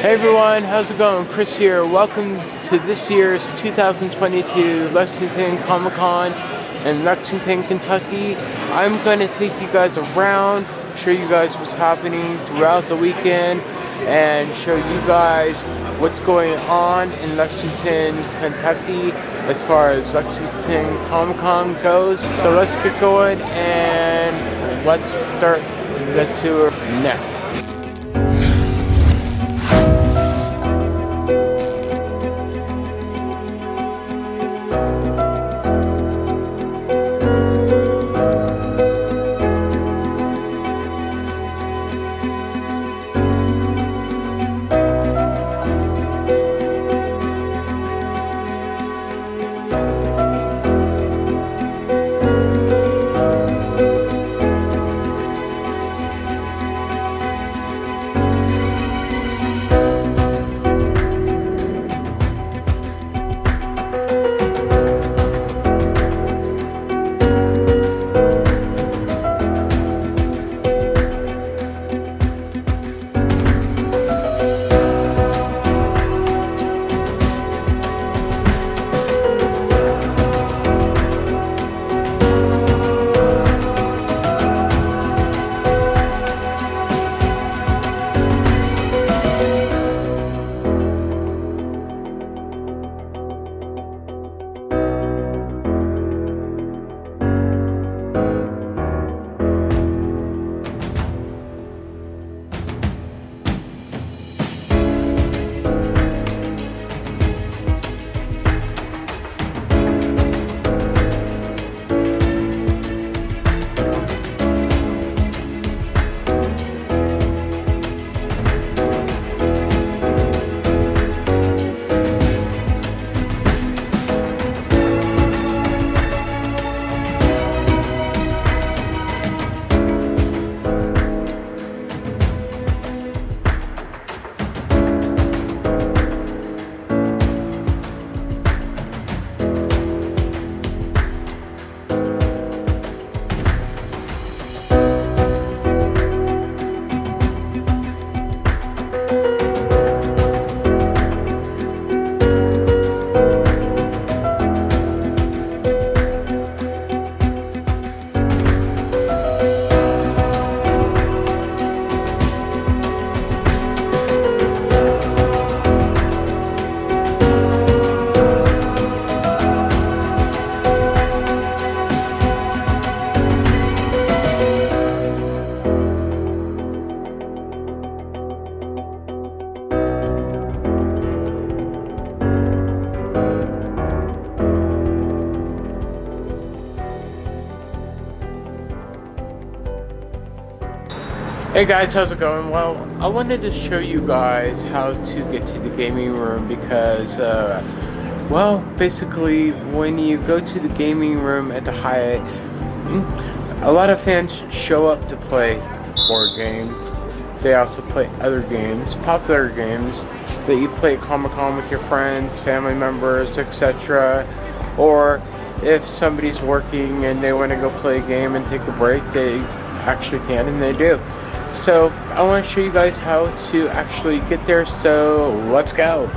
Hey everyone, how's it going? Chris here. Welcome to this year's 2022 Lexington Comic Con in Lexington, Kentucky. I'm going to take you guys around, show you guys what's happening throughout the weekend, and show you guys what's going on in Lexington, Kentucky as far as Lexington Comic Con goes. So let's get going and let's start the tour now. Hey guys, how's it going? Well, I wanted to show you guys how to get to the gaming room because, uh, well, basically, when you go to the gaming room at the Hyatt, hmm, a lot of fans show up to play board games. They also play other games, popular games that you play at Comic-Con with your friends, family members, etc. Or if somebody's working and they want to go play a game and take a break, they actually can and they do. So I want to show you guys how to actually get there, so let's go.